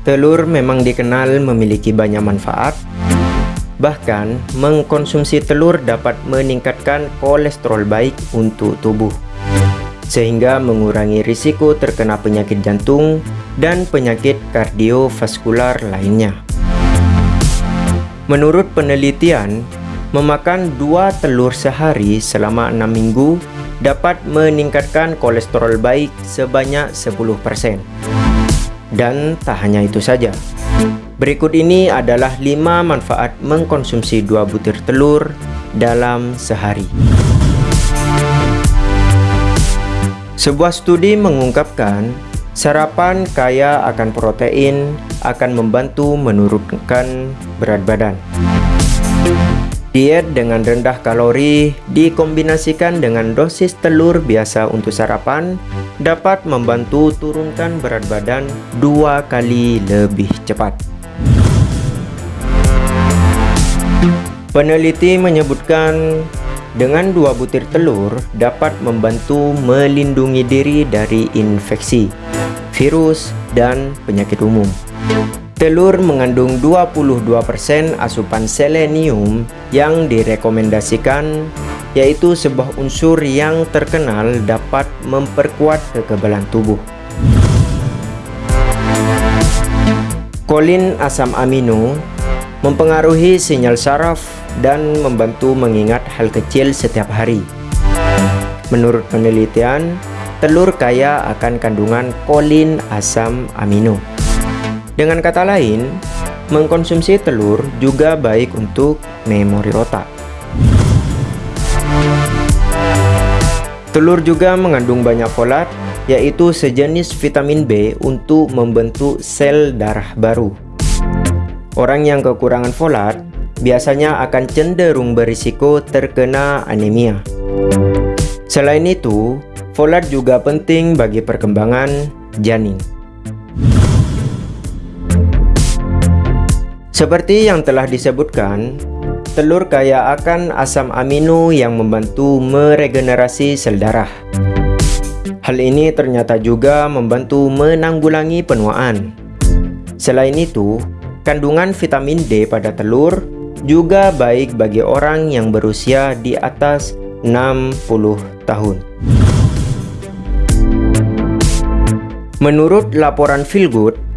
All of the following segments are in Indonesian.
Telur memang dikenal memiliki banyak manfaat, bahkan mengkonsumsi telur dapat meningkatkan kolesterol baik untuk tubuh, sehingga mengurangi risiko terkena penyakit jantung dan penyakit kardiovaskular lainnya. Menurut penelitian, memakan dua telur sehari selama enam minggu dapat meningkatkan kolesterol baik sebanyak 10%. Dan tak hanya itu saja. Berikut ini adalah 5 manfaat mengkonsumsi 2 butir telur dalam sehari. Sebuah studi mengungkapkan sarapan kaya akan protein akan membantu menurunkan berat badan. Diet dengan rendah kalori dikombinasikan dengan dosis telur biasa untuk sarapan dapat membantu turunkan berat badan dua kali lebih cepat. Peneliti menyebutkan dengan dua butir telur dapat membantu melindungi diri dari infeksi, virus, dan penyakit umum. Telur mengandung 22% asupan selenium yang direkomendasikan yaitu sebuah unsur yang terkenal dapat memperkuat kekebalan tubuh. Kolin asam amino mempengaruhi sinyal saraf dan membantu mengingat hal kecil setiap hari. Menurut penelitian, telur kaya akan kandungan kolin asam amino. Dengan kata lain, mengkonsumsi telur juga baik untuk memori otak. Telur juga mengandung banyak folat, yaitu sejenis vitamin B untuk membentuk sel darah baru. Orang yang kekurangan folat biasanya akan cenderung berisiko terkena anemia. Selain itu, folat juga penting bagi perkembangan janin. Seperti yang telah disebutkan, telur kaya akan asam amino yang membantu meregenerasi sel darah. Hal ini ternyata juga membantu menanggulangi penuaan. Selain itu, kandungan vitamin D pada telur juga baik bagi orang yang berusia di atas 60 tahun. Menurut laporan Feelgood,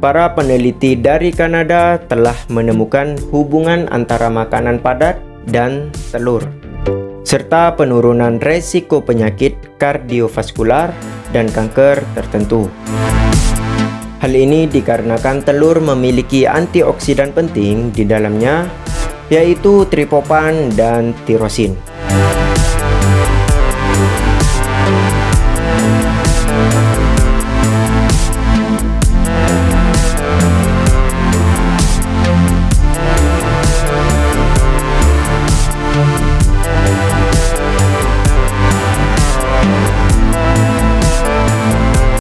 para peneliti dari Kanada telah menemukan hubungan antara makanan padat dan telur, serta penurunan resiko penyakit kardiovaskular dan kanker tertentu. Hal ini dikarenakan telur memiliki antioksidan penting di dalamnya, yaitu triptofan dan tirosin.